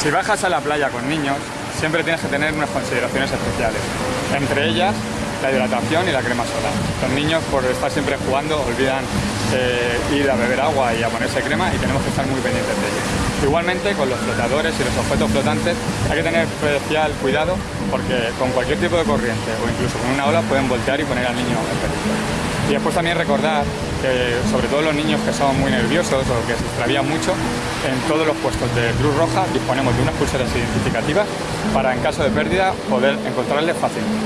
Si bajas a la playa con niños, siempre tienes que tener unas consideraciones especiales. Entre ellas, la hidratación y la crema solar. Los niños, por estar siempre jugando, olvidan eh, ir a beber agua y a ponerse crema y tenemos que estar muy pendientes de ello. Igualmente, con los flotadores y los objetos flotantes hay que tener especial cuidado porque con cualquier tipo de corriente o incluso con una ola pueden voltear y poner al niño en peligro. Y después también recordar sobre todo los niños que son muy nerviosos o que se extravían mucho, en todos los puestos de Cruz Roja disponemos de unas pulseras identificativas para en caso de pérdida poder encontrarles fácilmente.